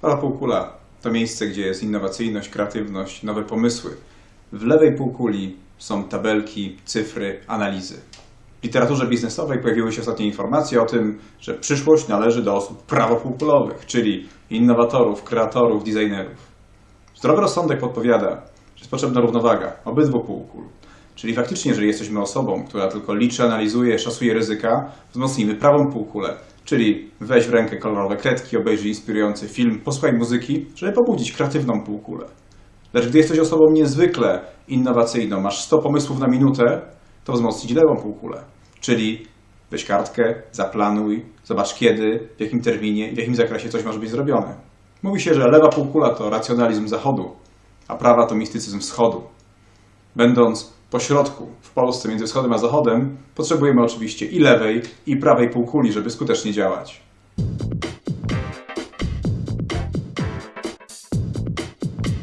Prawa półkula to miejsce, gdzie jest innowacyjność, kreatywność, nowe pomysły. W lewej półkuli są tabelki, cyfry, analizy. W literaturze biznesowej pojawiły się ostatnie informacje o tym, że przyszłość należy do osób prawopółkulowych, czyli innowatorów, kreatorów, designerów. Zdrowy rozsądek podpowiada, że jest potrzebna równowaga obydwu półkul. Czyli faktycznie, jeżeli jesteśmy osobą, która tylko liczy, analizuje, szacuje ryzyka, wzmocnijmy prawą półkulę. Czyli weź w rękę kolorowe kredki, obejrzyj inspirujący film, posłuchaj muzyki, żeby pobudzić kreatywną półkulę. Lecz gdy jesteś osobą niezwykle innowacyjną, masz 100 pomysłów na minutę, to wzmocnić lewą półkulę. Czyli weź kartkę, zaplanuj, zobacz kiedy, w jakim terminie w jakim zakresie coś może być zrobione. Mówi się, że lewa półkula to racjonalizm zachodu, a prawa to mistycyzm wschodu. Będąc po środku, w Polsce, między wschodem a zachodem, potrzebujemy oczywiście i lewej, i prawej półkuli, żeby skutecznie działać.